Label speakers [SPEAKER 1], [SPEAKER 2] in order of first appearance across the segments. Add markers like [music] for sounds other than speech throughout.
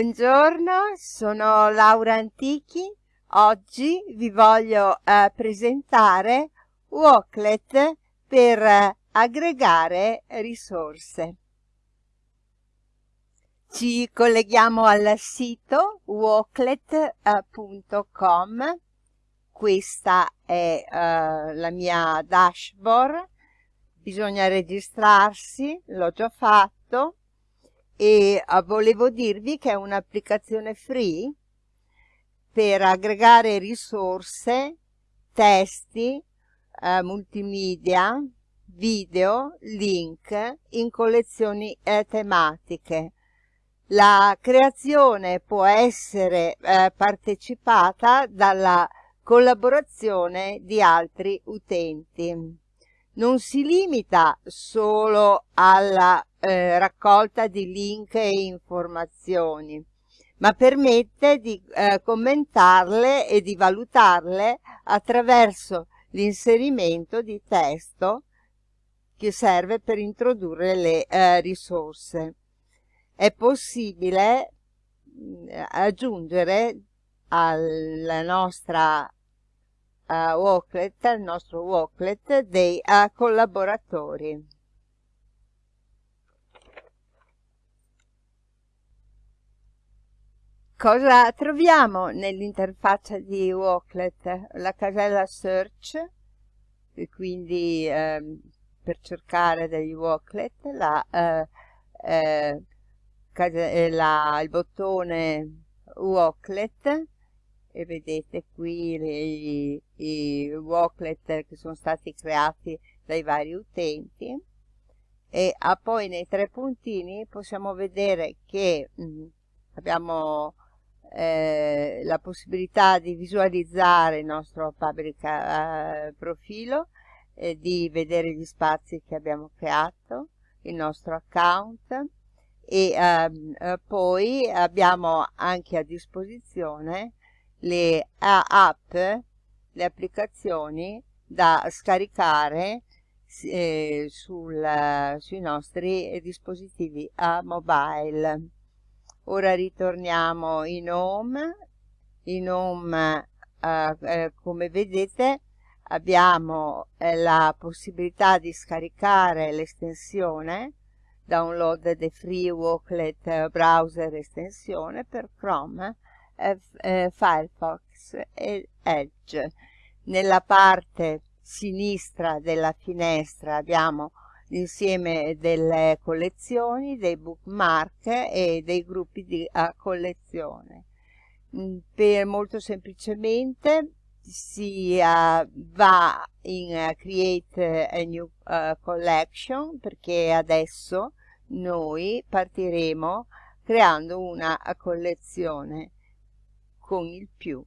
[SPEAKER 1] Buongiorno, sono Laura Antichi. Oggi vi voglio eh, presentare Walklet per eh, aggregare risorse. Ci colleghiamo al sito walklet.com. Questa è eh, la mia dashboard. Bisogna registrarsi, l'ho già fatto e uh, volevo dirvi che è un'applicazione free per aggregare risorse, testi, uh, multimedia, video, link in collezioni eh, tematiche. La creazione può essere eh, partecipata dalla collaborazione di altri utenti. Non si limita solo alla eh, raccolta di link e informazioni, ma permette di eh, commentarle e di valutarle attraverso l'inserimento di testo che serve per introdurre le eh, risorse. È possibile mm, aggiungere alla nostra uh, walklet, al nostro walklet dei uh, collaboratori. Cosa troviamo nell'interfaccia di Walklet? La casella search, quindi eh, per cercare degli Walklet, la, eh, eh, la, il bottone Walklet, e vedete qui i, i Walklet che sono stati creati dai vari utenti, e ah, poi nei tre puntini possiamo vedere che mh, mm, abbiamo eh, la possibilità di visualizzare il nostro public eh, profilo, eh, di vedere gli spazi che abbiamo creato, il nostro account. E ehm, eh, poi abbiamo anche a disposizione le app, le applicazioni da scaricare eh, sul, sui nostri dispositivi a mobile. Ora ritorniamo in home, in home eh, eh, come vedete abbiamo eh, la possibilità di scaricare l'estensione download the free Walklet browser estensione per Chrome, eh, Firefox Edge. Nella parte sinistra della finestra abbiamo l'insieme delle collezioni, dei bookmark e dei gruppi di collezione. Mm, per molto semplicemente si uh, va in uh, create a new uh, collection perché adesso noi partiremo creando una collezione con il più.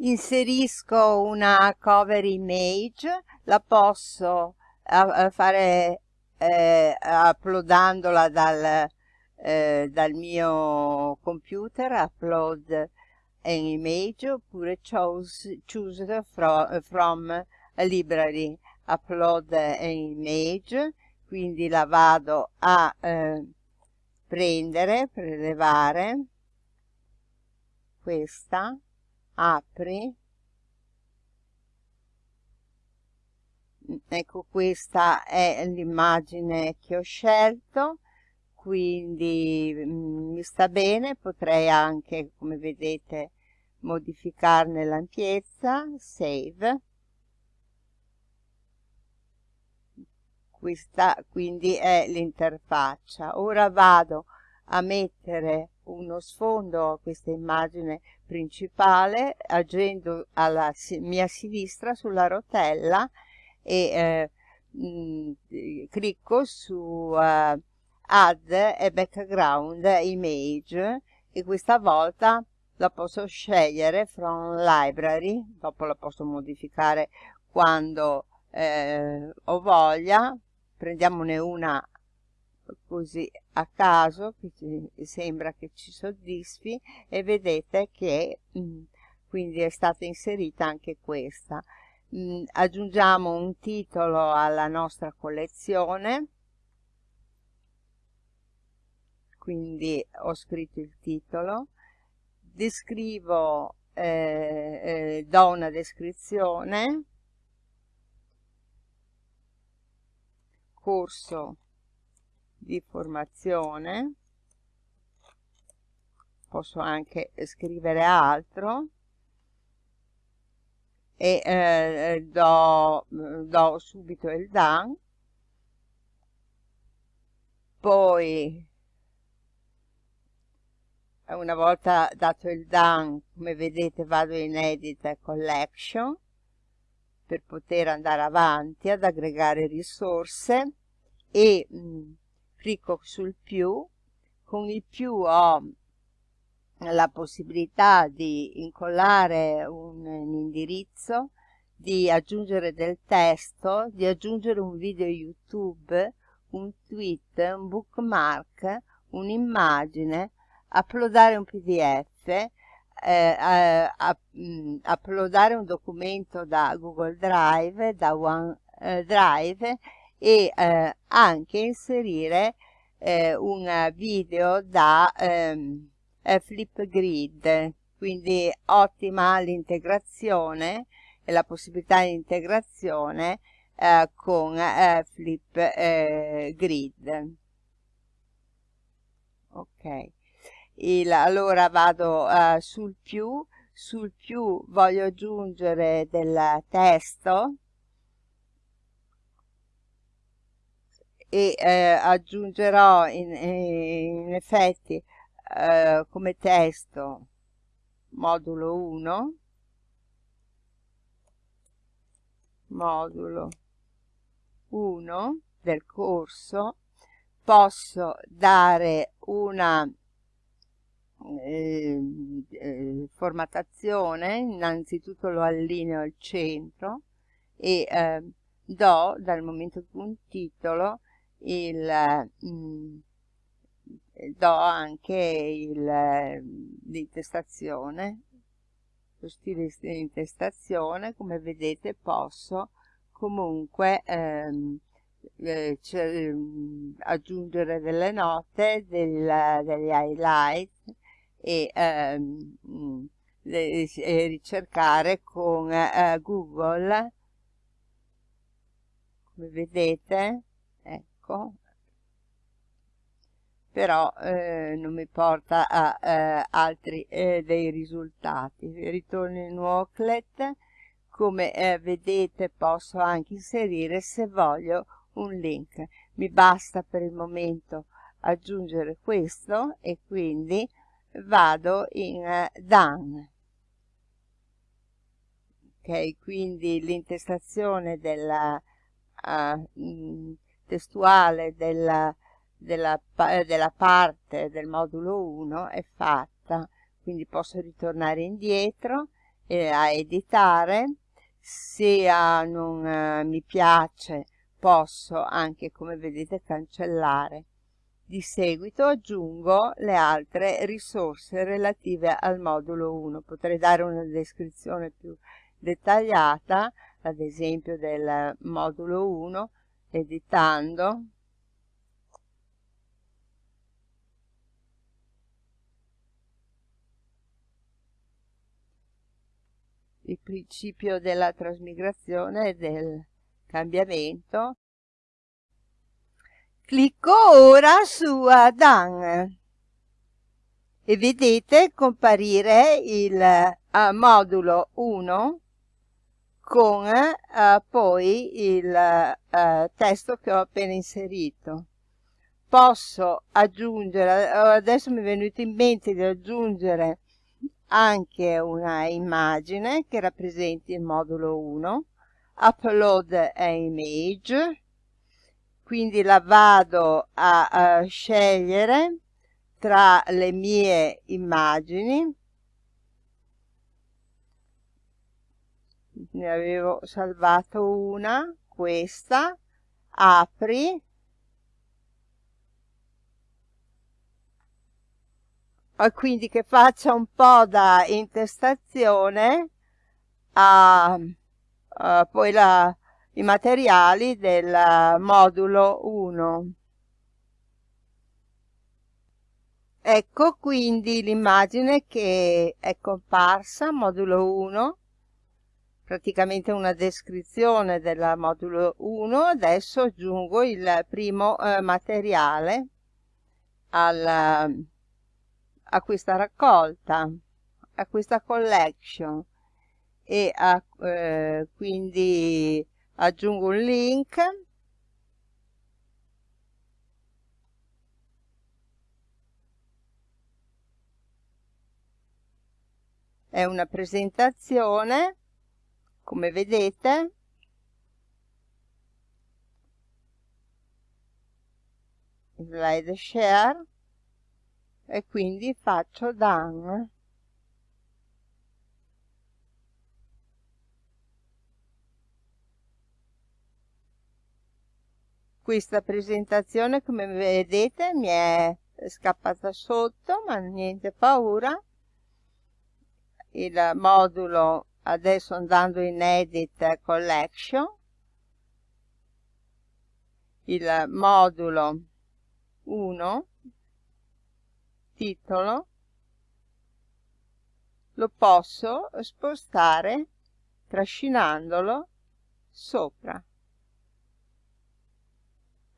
[SPEAKER 1] Inserisco una cover image, la posso uh, fare eh, uploadandola dal, eh, dal mio computer, upload an image, oppure choose, choose from, from a library, upload image, quindi la vado a eh, prendere, prelevare, questa, apri. Ecco questa è l'immagine che ho scelto quindi mm, mi sta bene. Potrei anche come vedete modificarne l'ampiezza save questa quindi è l'interfaccia. Ora vado a mettere uno sfondo a questa immagine principale agendo alla mia sinistra sulla rotella e eh, mh, clicco su uh, add a background image e questa volta la posso scegliere from library dopo la posso modificare quando eh, ho voglia prendiamone una così a caso che ci, sembra che ci soddisfi e vedete che mh, mm, quindi è stata inserita anche questa. Mh, mm, aggiungiamo un titolo alla nostra collezione. Quindi ho scritto il titolo. Descrivo eh, eh, do una descrizione corso di formazione. Posso anche scrivere altro. E eh, do, do subito il done poi una volta dato il done come vedete vado in edit collection per poter andare avanti ad aggregare risorse e mh, clicco sul più con il più ho la possibilità di incollare un, un indirizzo, di aggiungere del testo, di aggiungere un video YouTube, un tweet, un bookmark, un'immagine, uploadare un pdf, eh, eh, mm, uploadare un documento da Google Drive, da OneDrive e eh, anche inserire eh, un video da ehm, eh, Flipgrid, quindi ottima l'integrazione e la possibilità di integrazione eh, con eh, Flipgrid. ok, Il, allora vado uh, sul più, sul più voglio aggiungere del testo. E eh, aggiungerò in, in effetti eh, come testo modulo 1 modulo 1 del corso. Posso dare una eh, eh, formattazione innanzitutto lo allineo al centro e eh, do dal momento che un titolo il mh, mm, do anche l'intestazione lo stile di intestazione. Come vedete posso comunque ehm, eh, ehm, aggiungere delle note del, degli highlight e, ehm, e ricercare con eh, Google come vedete ecco però eh, non mi porta a eh, altri eh, dei risultati. Ritorno in Walklet, come eh, vedete posso anche inserire se voglio un link. Mi basta per il momento aggiungere questo e quindi vado in eh, Done. Ok, quindi l'intestazione uh, testuale della della, eh, della parte del modulo 1 è fatta. Quindi posso ritornare indietro eh, a editare. Se uh, non uh, mi piace posso anche come vedete cancellare di seguito aggiungo le altre risorse relative al modulo 1 potrei dare una descrizione più dettagliata ad esempio del modulo 1 editando il principio della trasmigrazione e del cambiamento. Clicco ora su Done e vedete comparire il uh, modulo 1 con uh, poi il uh, testo che ho appena inserito. Posso aggiungere, adesso mi è venuto in mente di aggiungere anche una immagine che rappresenti il modulo 1, upload image, quindi la vado a, a scegliere tra le mie immagini, ne avevo salvato una, questa, apri, quindi che faccia un po' da intestazione a, uh, poi la, i materiali del modulo 1. Ecco quindi l'immagine che è comparsa, modulo 1, praticamente una descrizione del modulo 1. Adesso aggiungo il primo eh, materiale al, a questa raccolta, a questa collection e a, eh, quindi aggiungo un link. È una presentazione come vedete slide share e quindi faccio done questa presentazione come vedete mi è scappata sotto ma niente paura. Il modulo adesso andando in edit collection. Il modulo 1 titolo. Lo posso spostare trascinandolo sopra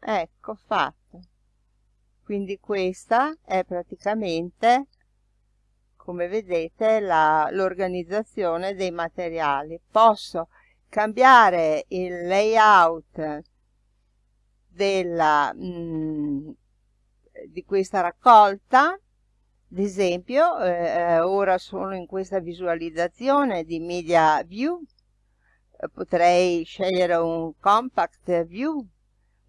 [SPEAKER 1] ecco fatto. Quindi questa è praticamente come vedete l'organizzazione dei materiali. Posso cambiare il layout della, mh, mm, di questa raccolta? Ad esempio eh, eh, ora sono in questa visualizzazione di media view. Potrei scegliere un compact view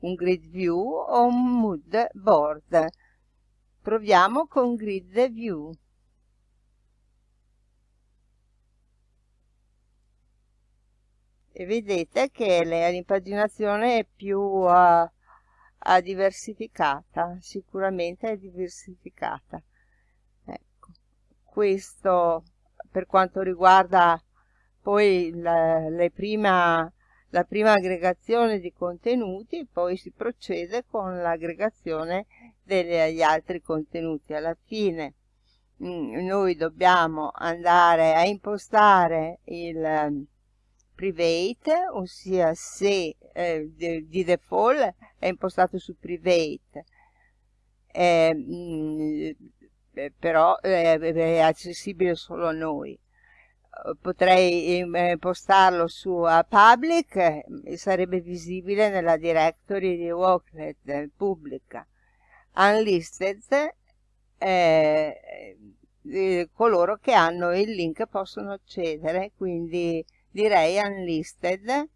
[SPEAKER 1] un grid view o un mood board proviamo con grid view e vedete che l'impaginazione è più uh, diversificata, sicuramente è diversificata. Ecco, questo per quanto riguarda poi la, prima, la prima aggregazione di contenuti, poi si procede con l'aggregazione degli altri contenuti. Alla fine mh, mm, noi dobbiamo andare a impostare il private, ossia se eh, di default è impostato su private, eh, mh, però eh, è accessibile solo a noi. Potrei impostarlo su uh, public e sarebbe visibile nella directory di Walklet pubblica. Unlisted eh, coloro che hanno il link possono accedere, quindi direi unlisted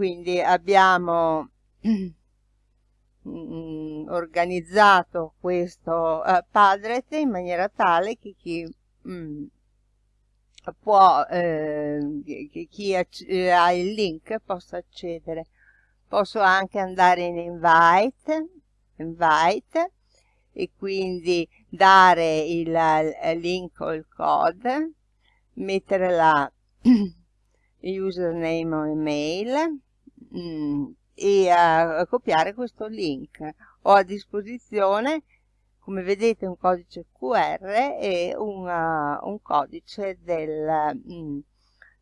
[SPEAKER 1] quindi abbiamo [clears throat] mm, organizzato questo uh, padlet in maniera tale che chi mm, può eh, che chi eh, ha il link possa accedere posso anche andare in invite invite e quindi dare il, il link o il code mettere la [clears throat] username o email mm, e a, copiare questo link. Ho a disposizione, come vedete, un codice QR e una, un codice del, mm,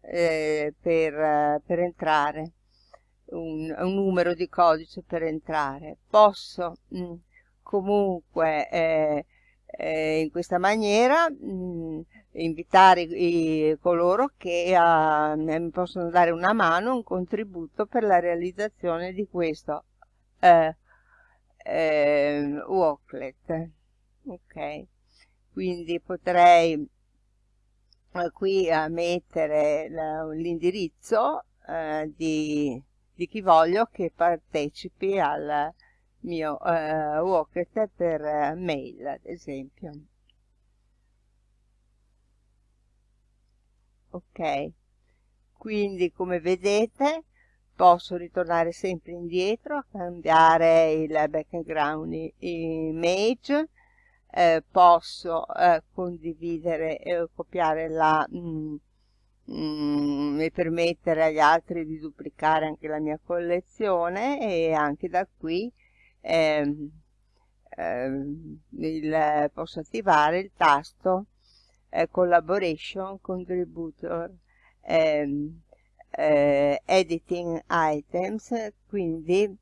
[SPEAKER 1] eh, per, per, entrare, un, un, numero di codice per entrare. Posso mm, comunque eh, eh, in questa maniera mh, invitare i, coloro che uh, mi possono dare una mano, un contributo per la realizzazione di questo eh, eh, walklet. Ok, quindi potrei eh, qui mettere l'indirizzo uh, di, di, chi voglio che partecipi al mio walklet per mail, ad esempio. ok quindi come vedete posso ritornare sempre indietro cambiare il background image eh, posso eh, condividere e copiare la, mm, mm, e permettere agli altri di duplicare anche la mia collezione e anche da qui ehm, ehm, il, posso attivare il tasto eh, Collaboration Contributor ehm, eh, Editing Items, quindi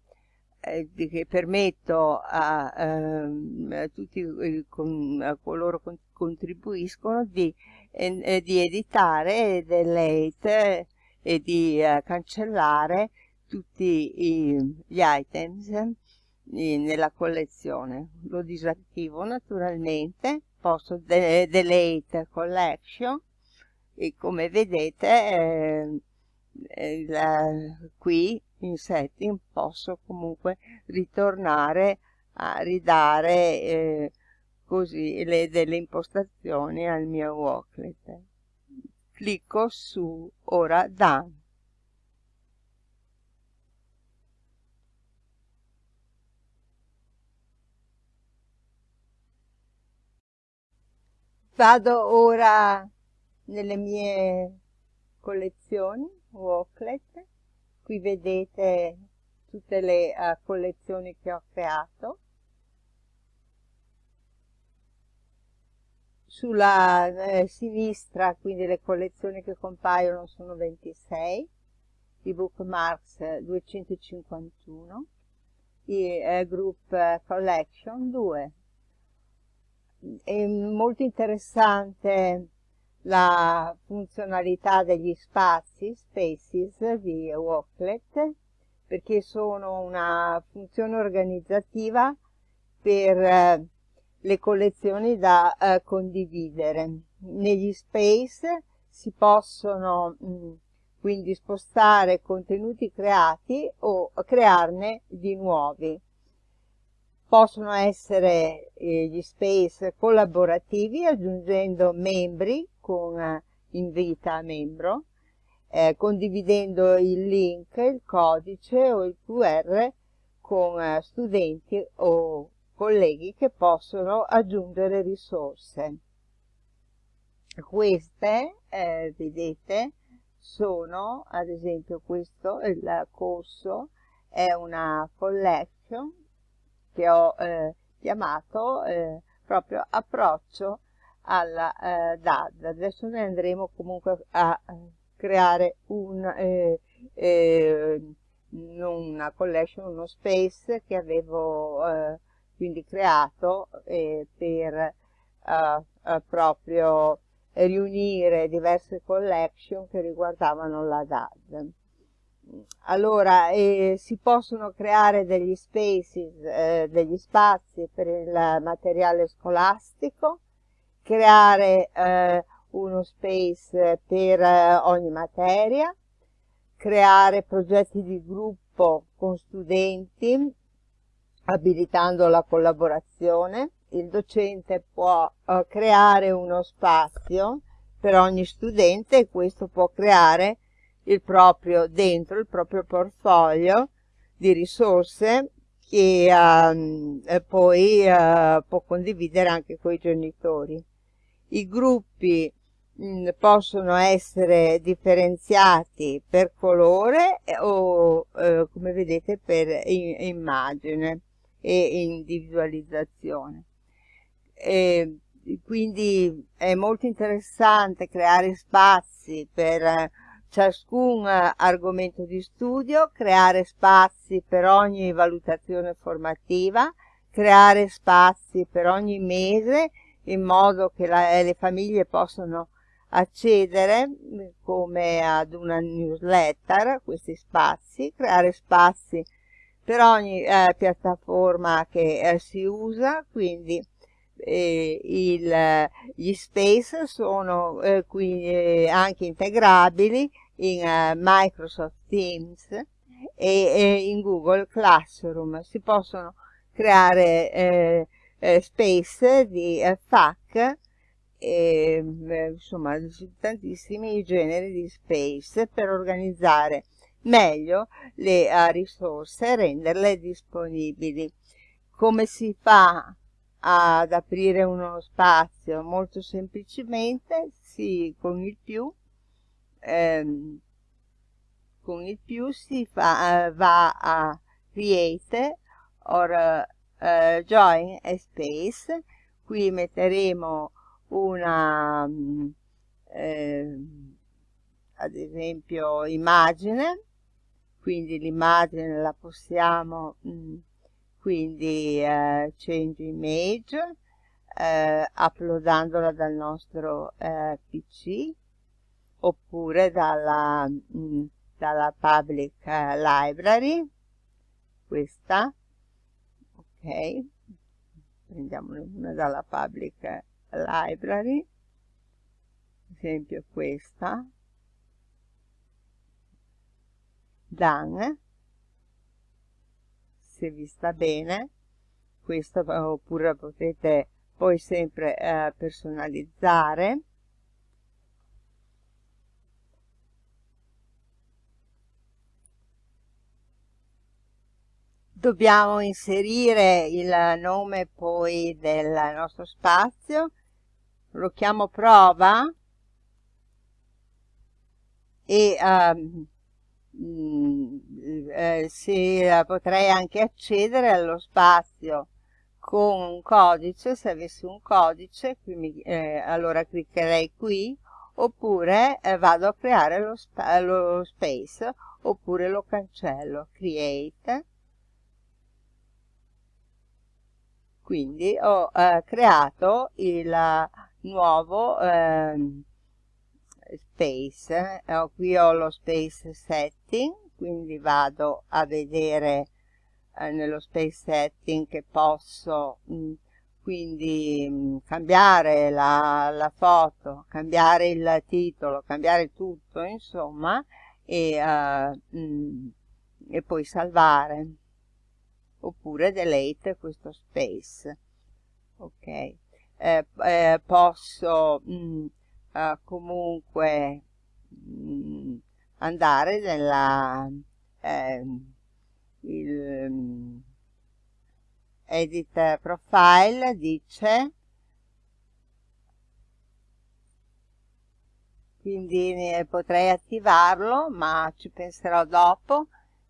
[SPEAKER 1] eh, che permetto a, ehm, a tutti con, a coloro che contribuiscono di, eh, di editare delete e di eh, cancellare tutti i, gli items nella collezione. Lo disattivo naturalmente, posso de delete collection e come vedete eh, eh, qui in setting posso comunque ritornare a ridare eh, così le, delle impostazioni al mio worklet. Clicco su ora done. Vado ora nelle mie collezioni, Worklet, qui vedete tutte le uh, collezioni che ho creato. Sulla eh, sinistra, quindi le collezioni che compaiono sono 26, i bookmarks 251, i eh, group collection 2, è molto interessante la funzionalità degli spazi, spaces di Walklet, perché sono una funzione organizzativa per eh, le collezioni da eh, condividere. Negli space si possono mh, quindi spostare contenuti creati o crearne di nuovi possono essere eh, gli space collaborativi aggiungendo membri con eh, invita membro, eh, condividendo il link, il codice o il QR con eh, studenti o colleghi che possono aggiungere risorse. Queste, eh, vedete, sono, ad esempio questo, il corso, è una collection che ho eh, chiamato eh, proprio approccio alla eh, DAD. Adesso ne andremo comunque a eh, creare un, eh, eh, una collection, uno space che avevo quindi creato per proprio riunire diverse collection che riguardavano la DAD allora eh, si possono creare degli spaces, eh, degli spazi per il materiale scolastico, creare eh, uno space per eh, ogni materia, creare progetti di gruppo con studenti, abilitando la collaborazione. Il docente può eh, creare uno spazio per ogni studente e questo può creare il proprio, dentro il proprio portfolio di risorse e, um, poi uh, può condividere anche con i genitori. I gruppi mh, mm, possono essere differenziati per colore o eh, come vedete per immagine e individualizzazione. E quindi è molto interessante creare spazi per ciascun argomento di studio, creare spazi per ogni valutazione formativa, creare spazi per ogni mese in modo che la, le famiglie possano accedere come ad una newsletter questi spazi, creare spazi per ogni eh, piattaforma che eh, si usa, quindi eh, il, gli space sono eh, qui eh, anche integrabili in Microsoft Teams e, e, in Google Classroom. Si possono creare eh, eh, space di eh, FAQ e, insomma tantissimi generi di space per organizzare meglio le uh, risorse e renderle disponibili. Come si fa ad aprire uno spazio? Molto semplicemente si, con il più ehm, con il più si fa, uh, va a create or uh, join a space. Qui metteremo una eh, ad esempio immagine. Quindi l'immagine la possiamo mm, quindi eh, change image eh, uploadandola dal nostro eh, pc oppure dalla, mh, mm, dalla public eh, library questa ok. Prendiamo una dalla public library. Ad esempio questa. Done se vi sta bene. Questo oppure potete poi sempre eh, personalizzare dobbiamo inserire il nome poi del nostro spazio. Lo chiamo prova. E um, eh, potrei anche accedere allo spazio con un codice, se avessi un codice, quindi, eh, allora cliccherei qui, oppure eh, vado a creare lo, spa lo space, oppure lo cancello, create, quindi ho eh, creato il nuovo eh, space eh, qui ho lo space setting quindi vado a vedere eh, nello space setting che posso mh, mm, quindi mh, mm, cambiare la, la, foto cambiare il titolo cambiare tutto insomma e, uh, mh, e poi salvare oppure delete questo space. Ok. Eh, eh, posso mh, uh, comunque mh, andare nella eh, il, um, edit profile dice. Quindi potrei attivarlo ma ci penserò dopo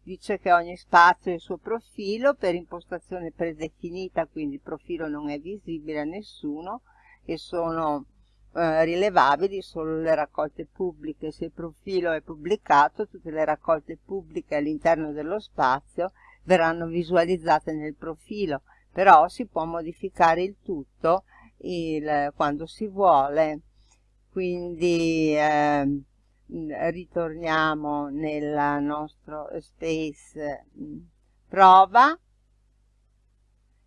[SPEAKER 1] dice che ogni spazio ha il suo profilo per impostazione predefinita, quindi il profilo non è visibile a nessuno e sono eh, rilevabili solo le raccolte pubbliche. Se il profilo è pubblicato, tutte le raccolte pubbliche all'interno dello spazio verranno visualizzate nel profilo, però si può modificare il tutto il, quando si vuole. Quindi eh, ritorniamo nel nostro space prova.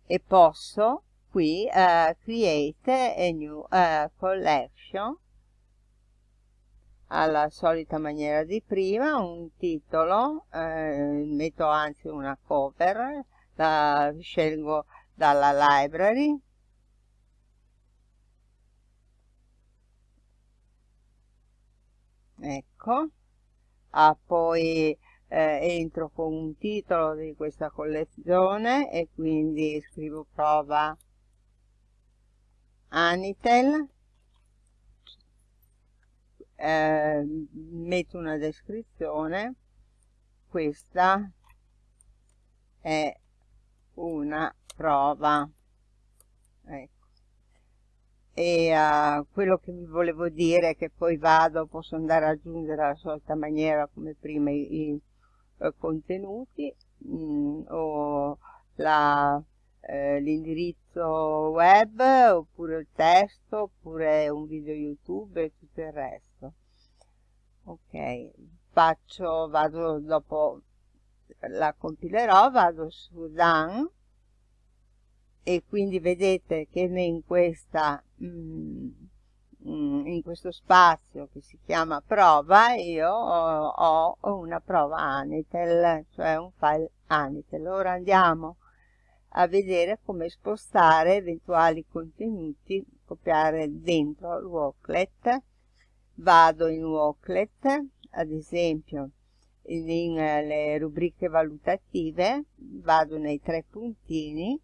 [SPEAKER 1] E posso qui uh, create a new uh, collection. Alla solita maniera di prima un titolo eh, metto anzi una cover la scelgo dalla library ecco. Ah, poi eh, entro con un titolo di questa collezione e quindi scrivo prova. Anitel. Eh, metto una descrizione. Questa è una prova. Ecco e uh, quello che vi volevo dire è che poi vado, posso andare ad aggiungere alla solita maniera come prima i, i uh, contenuti mh, mm, o eh, l'indirizzo web oppure il testo oppure un video youtube e tutto il resto. Ok faccio vado dopo la compilerò vado su done e quindi vedete che in, questa, mm, mm, in questo spazio che si chiama prova io ho, ho una prova Anitel, cioè un file Anitel. Ora andiamo a vedere come spostare eventuali contenuti, copiare dentro il Walklet. Vado in Walklet, ad esempio in, in le rubriche valutative, vado nei tre puntini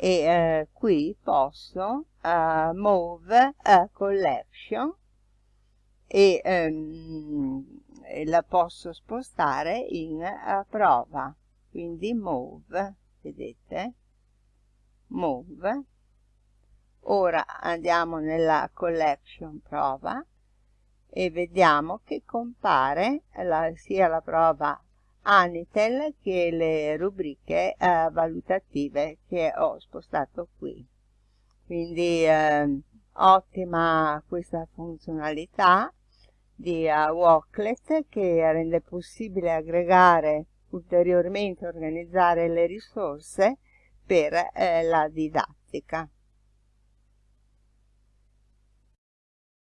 [SPEAKER 1] e eh, qui posso uh, move a collection e ehm, la posso spostare in uh, prova. Quindi move vedete? Move. Ora andiamo nella collection prova e vediamo che compare la, sia la prova Anitel che le rubriche eh, valutative che ho spostato qui. Quindi eh, ottima questa funzionalità di uh, Walklet che rende possibile aggregare ulteriormente organizzare le risorse per eh, la didattica